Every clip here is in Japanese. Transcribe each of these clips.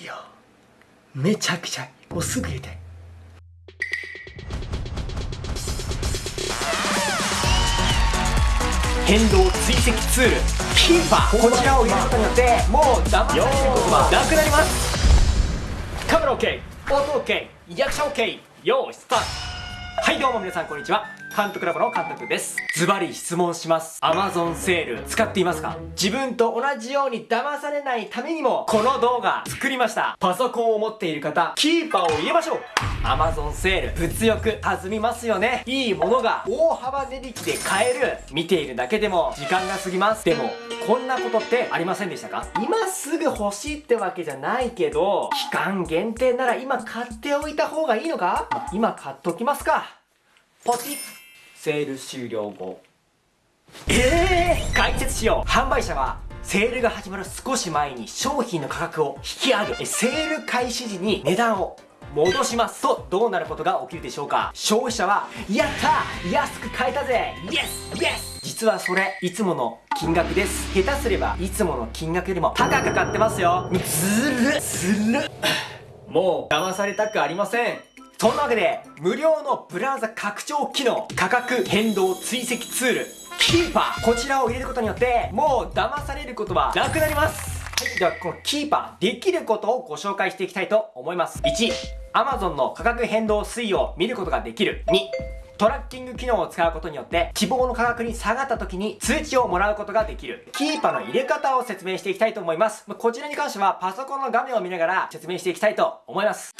いやめちゃくちゃ。もうすぐ入れたい変動追跡ツール。キーパーこちらを入れることによってもう騙されることはなくなります。カメラ OK 音 OK リアクション OK よーいスタート。はいどうも皆さんこんにちは監督ラボの監督です。ズバリ質問します。Amazon セール使っていますか？自分と同じように騙されないためにもこの動画作りました。パソコンを持っている方キーパーを入れましょう。Amazon セール物欲弾みますよね。いいものが大幅値引きで買える。見ているだけでも時間が過ぎます。でもこんなことってありませんでしたか？今すぐ欲しいってわけじゃないけど期間限定なら今買っておいた方がいいのか？今買っときますか。ポチッ。セール終了後。ええー、解説しよう。販売者はセールが始まる少し前に商品の価格を引き上げセール開始時に値段を戻しますとどうなることが起きるでしょうか。消費者はやった！安く買えたぜ！イエス！イエス！実はそれいつもの金額です。下手すればいつもの金額よりも高く買ってますよ。ずるずるもう騙されたくありません。そんなわけで、無料のブラウザ拡張機能、価格変動追跡ツール、キーパー、こちらを入れることによって、もう騙されることはなくなります。はい、ではこのキーパー、できることをご紹介していきたいと思います。1、Amazon の価格変動推移を見ることができる。2、トラッキング機能を使うことによって希望の価格に下がった時に通知をもらうことができるキーパーの入れ方を説明していきたいと思いますこちらに関してはパソコンの画面を見ながら説明していきたいと思います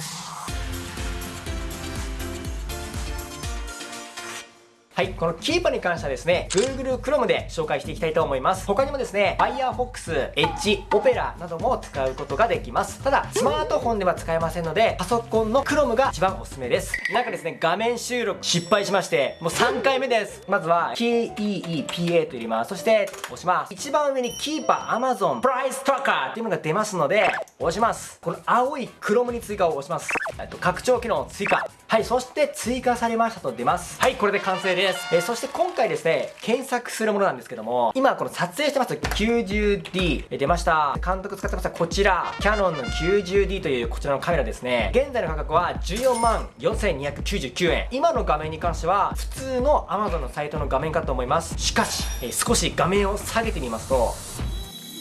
はい、このキーパーに関してはですね、Google Chrome で紹介していきたいと思います。他にもですね、Firefox、Edge、Opera なども使うことができます。ただ、スマートフォンでは使えませんので、パソコンの Chrome が一番おすすめです。なんかですね、画面収録失敗しまして、もう3回目です。まずは、KEEPA と入れます。そして、押します。一番上にキーパー Amazon Price Tracker っていうのが出ますので、押します。この青い Chrome に追加を押します。と拡張機能追加。はい、そして追加されましたと出ます。はい、これで完成です。えー、そして今回ですね、検索するものなんですけども、今この撮影してます 90D、えー、出ました。監督使ってましたこちら、キヤノンの 90D というこちらのカメラですね。現在の価格は14万4299円。今の画面に関しては、普通の Amazon のサイトの画面かと思います。しかし、えー、少し画面を下げてみますと、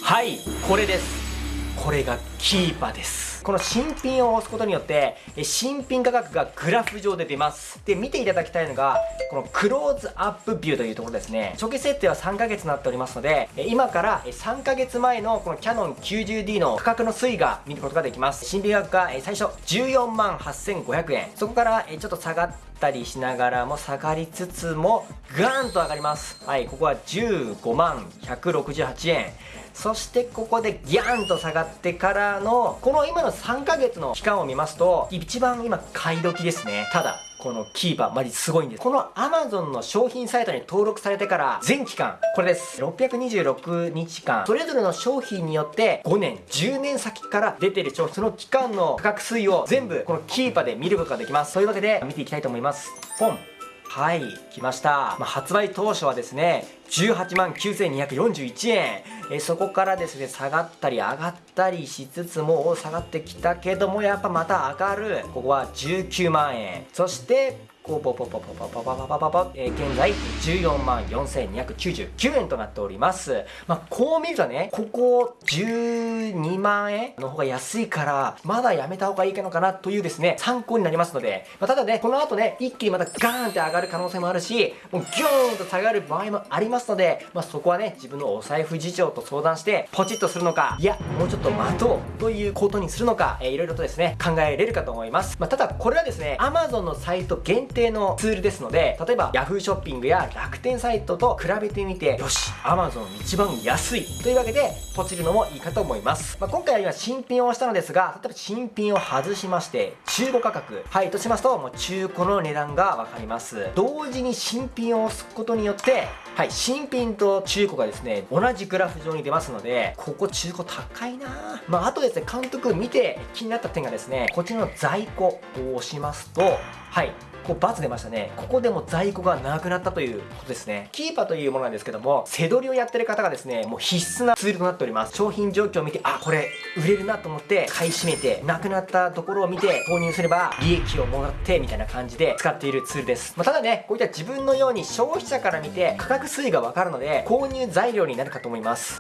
はい、これです。これがキーパーです。この新品を押すことによって新品価格がグラフ上で出ます。で見ていただきたいのがこのクローズアップビューというところですね。初期設定は3ヶ月になっておりますので今から3ヶ月前のこのキャノン 90D の価格の推移が見ることができます。新品価格が最初14万8500円。そこからちょっと下がったりしながらも下がりつつもガーンと上がります。はいここは15万168円。そしてここでギャンと下がってからのこの今の3ヶ月の期間を見ますと一番今買い時ですねただこのキーパー、マジすごいんです。この Amazon の商品サイトに登録されてから全期間、これです。626日間、それぞれの商品によって5年、10年先から出てる商品、その期間の価格推移を全部このキーパーで見ることができます。というわけで見ていきたいと思います。ポンはい来ました、まあ、発売当初はですね18万9241円。えそこからですね下がったり上がったりしつつも下がってきたけどもやっぱまた上がる。ここは19万円。そしてポポポポポポポポポポポ、えー、現在14万4299円となっております。まあ、こう見るとね、ここ12万円の方が安いから、まだやめた方がいいのかなというですね、参考になりますので、まあ、ただね、この後ね、一気にまたガーンって上がる可能性もあるし、もうギョーンと下がる場合もありますので、まあ、そこはね、自分のお財布事情と相談して、ポチッとするのか、いや、もうちょっと待とうということにするのか、えー、いろいろとですね、考えれるかと思います。まあ、ただ、これはですね、Amazon のサイト限定定のツールですので例えば Yahoo ショッピングや楽天サイトと比べてみてよし Amazon 一番安い。というわけでポチるのもいいかと思います、まあ、今回は今新品を押したのですが例えば新品を外しまして中古価格はいとしますともう中古の値段が分かります。同時に新品を押すことによってはい新品と中古がですね同じグラフ上に出ますのでここ中古高いな。まああとですね監督見て気になった点がですねこちらの在庫を押しますとはい。こう×出ましたね。ここでも在庫がなくなったということですね。キーパーというものなんですけども背取りをやってる方がですねもう必須なツールとなっております。商品状況を見てあこれ売れるなと思って買い占めてなくなったところを見て購入すれば利益をもらってみたいな感じで使っているツールです、まあ、ただねこういった自分のように消費者から見て価格推移がわかるので購入材料になるかと思います。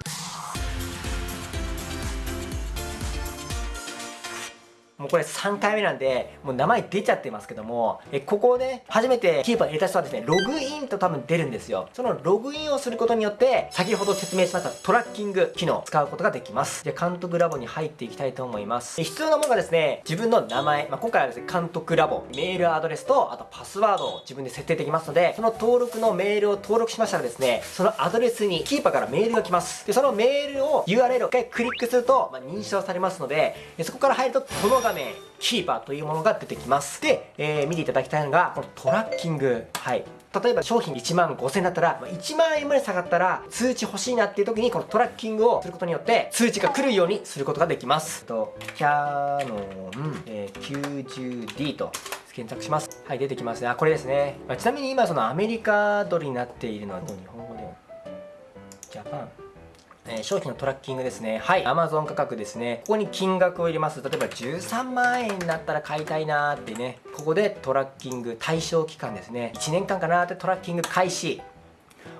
もうこれ3回目なんで、もう名前出ちゃってますけども、えここをね、初めてキーパー入れた人はですね、ログインと多分出るんですよ。そのログインをすることによって、先ほど説明しましたトラッキング機能を使うことができます。で、監督ラボに入っていきたいと思います。え必要なものがですね、自分の名前、まあ、今回はですね、監督ラボ、メールアドレスと、あとパスワードを自分で設定できますので、その登録のメールを登録しましたらですね、そのアドレスにキーパーからメールが来ます。で、そのメールを URL を一回クリックすると、まあ、認証されますので、そこから入るとこの画面、キーパーというものが出てきます。で、えー、見ていただきたいのがこのトラッキング。はい。例えば商品1万5000円だったら1万円まで下がったら通知欲しいなっていう時にこのトラッキングをすることによって通知が来るようにすることができます。とキャノン、えー、90D と検索します。はい出てきますね。あこれですね、まあ、ちなみに今そのアメリカドルになっているのは日本語でジャパン。えー、商品のトラッキングですね。はい。Amazon 価格ですね。ここに金額を入れます。例えば13万円になったら買いたいなーってね。ここでトラッキング対象期間ですね。1年間かなーってトラッキング開始。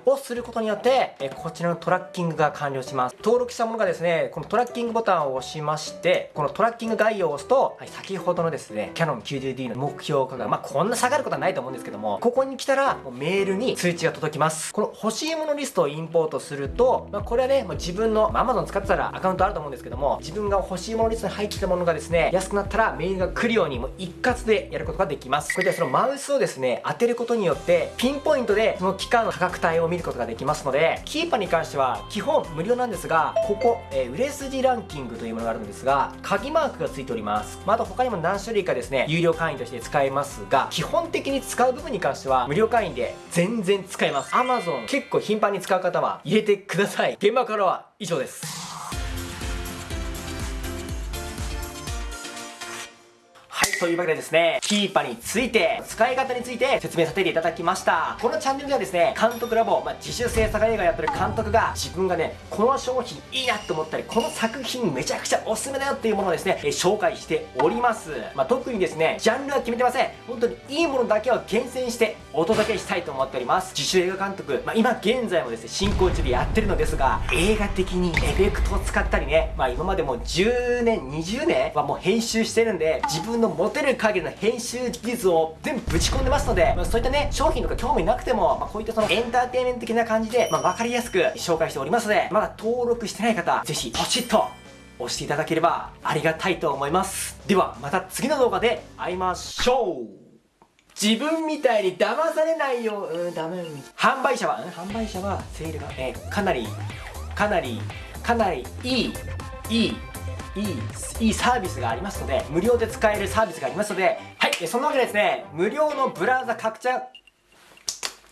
をすることによって、えこちらのトラッキングが完了します。登録したものがですねこのトラッキングボタンを押しましてこのトラッキング概要を押すと、はい、先ほどのですねキャノン 90D の目標価格まあこんな下がることはないと思うんですけどもここに来たらもうメールに通知が届きます。この欲しいものリストをインポートすると、まあ、これはねもう自分の、まあ、Amazon 使ってたらアカウントあると思うんですけども自分が欲しいものリストに入ってたものがですね安くなったらメールが来るようにもう一括でやることができます。これでそのマウスをですね当てることによってピンポイントでその期間の価格帯を見るることができますのでキーパーに関しては基本無料なんですがここ、えー、売れ筋ランキングというものがあるんですが鍵マークがついております、また、あ他にも何種類かですね有料会員として使えますが基本的に使う部分に関しては無料会員で全然使えます。Amazon 結構頻繁に使う方は入れてください。現場からは以上です。というわけでですね、キーパーについて、使い方について説明させていただきました。このチャンネルではですね、監督ラボ、まあ、自主制作映画やってる監督が自分がね、この商品いいなって思ったり、この作品めちゃくちゃおすすめだよっていうものをですね、え紹介しております。まあ、特にですね、ジャンルは決めてません。本当にいいものだけを厳選してお届けしたいと思っております。自主映画監督、まあ、今現在もですね、進行中でやってるのですが、映画的にエフェクトを使ったりね、まあ今までも10年、20年はもう編集してるんで、自分の持てる限りの編集技術を全部ぶち込んでますので、まあ、そういったね、商品とか興味なくても、まあ、こういったそのエンターテインメント的な感じで、まあ、わかりやすく紹介しておりますので、まだ登録してない方、ぜひポチッと押していただければありがたいと思います。では、また次の動画で会いましょう自分みたいに騙されないよう、うん、ダメ。販売者は、うん、販売者はセールが、えー、かなり、かなり、かなりいい、いい、いい、いいサービスがありますので、無料で使えるサービスがありますので、はい、そんなわけでですね、無料のブラウザ拡張